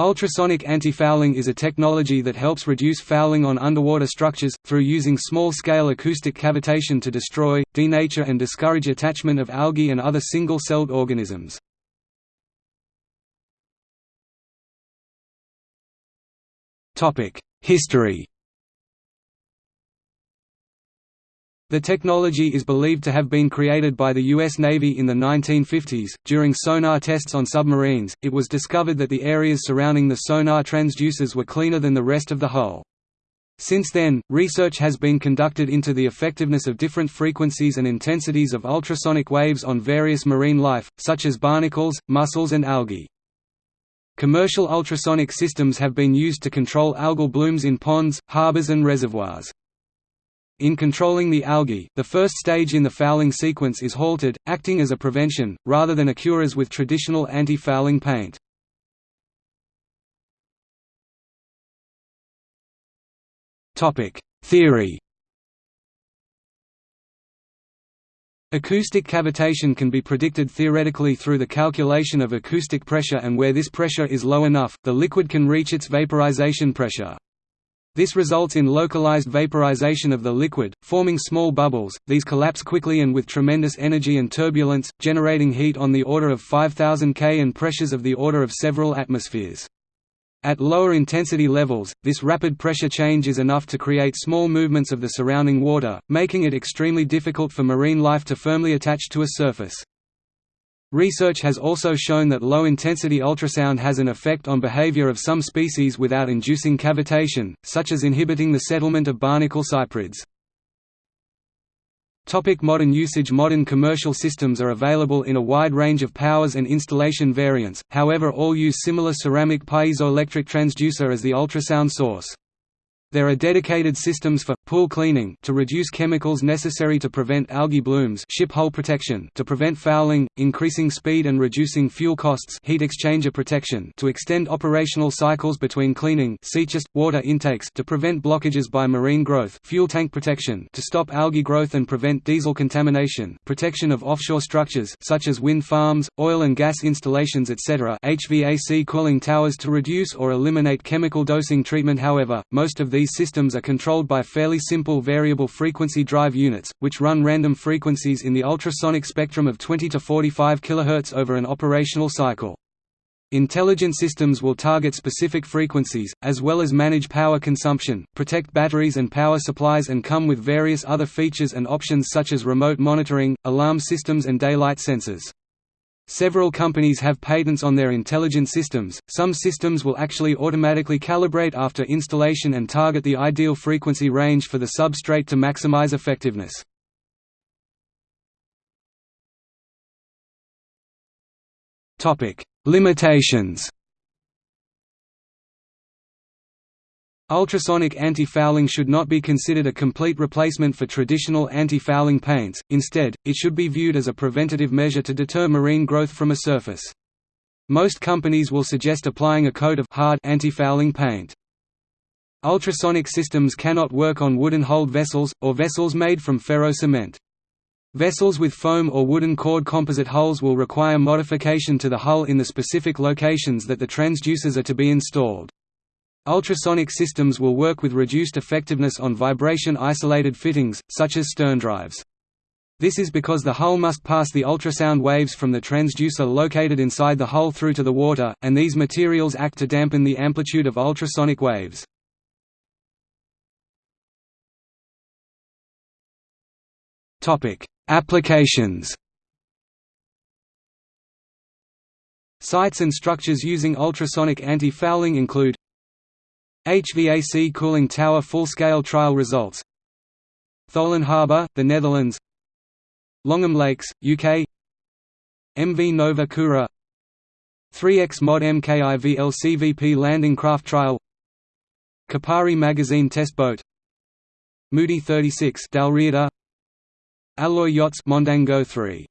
Ultrasonic anti-fouling is a technology that helps reduce fouling on underwater structures, through using small-scale acoustic cavitation to destroy, denature and discourage attachment of algae and other single-celled organisms. History The technology is believed to have been created by the U.S. Navy in the 1950s. During sonar tests on submarines, it was discovered that the areas surrounding the sonar transducers were cleaner than the rest of the hull. Since then, research has been conducted into the effectiveness of different frequencies and intensities of ultrasonic waves on various marine life, such as barnacles, mussels and algae. Commercial ultrasonic systems have been used to control algal blooms in ponds, harbors and reservoirs. In controlling the algae, the first stage in the fouling sequence is halted, acting as a prevention, rather than a cure as with traditional anti-fouling paint. Theory Acoustic cavitation can be predicted theoretically through the calculation of acoustic pressure and where this pressure is low enough, the liquid can reach its vaporization pressure. This results in localized vaporization of the liquid, forming small bubbles, these collapse quickly and with tremendous energy and turbulence, generating heat on the order of 5000 K and pressures of the order of several atmospheres. At lower intensity levels, this rapid pressure change is enough to create small movements of the surrounding water, making it extremely difficult for marine life to firmly attach to a surface. Research has also shown that low-intensity ultrasound has an effect on behavior of some species without inducing cavitation, such as inhibiting the settlement of barnacle cyprids. Modern usage Modern commercial systems are available in a wide range of powers and installation variants, however all use similar ceramic piezoelectric transducer as the ultrasound source. There are dedicated systems for pool cleaning to reduce chemicals necessary to prevent algae blooms, ship hull protection to prevent fouling, increasing speed and reducing fuel costs, heat exchanger protection to extend operational cycles between cleaning, just water intakes to prevent blockages by marine growth, fuel tank protection to stop algae growth and prevent diesel contamination, protection of offshore structures such as wind farms, oil and gas installations etc. HVAC cooling towers to reduce or eliminate chemical dosing treatment however, most of these these systems are controlled by fairly simple variable frequency drive units, which run random frequencies in the ultrasonic spectrum of 20 to 45 kHz over an operational cycle. Intelligent systems will target specific frequencies, as well as manage power consumption, protect batteries and power supplies and come with various other features and options such as remote monitoring, alarm systems and daylight sensors. Several companies have patents on their intelligent systems, some systems will actually automatically calibrate after installation and target the ideal frequency range for the substrate to maximize effectiveness. Topic: Limitations Ultrasonic anti-fouling should not be considered a complete replacement for traditional anti-fouling paints, instead, it should be viewed as a preventative measure to deter marine growth from a surface. Most companies will suggest applying a coat of hard anti-fouling paint. Ultrasonic systems cannot work on wooden-hulled vessels, or vessels made from ferro-cement. Vessels with foam or wooden cord composite hulls will require modification to the hull in the specific locations that the transducers are to be installed. Ultrasonic systems will work with reduced effectiveness on vibration-isolated fittings, such as stern drives. This is because the hull must pass the ultrasound waves from the transducer located inside the hull through to the water, and these materials act to dampen the amplitude of ultrasonic waves. Applications Sites and structures using ultrasonic anti-fouling include HVAC cooling tower full-scale trial results. Tholen Harbour, the Netherlands. Longham Lakes, UK MV Nova Kura 3X Mod MKIV LCVP landing craft trial. Kapari magazine test boat. Moody 36 Dalriada. Alloy yachts Mondango 3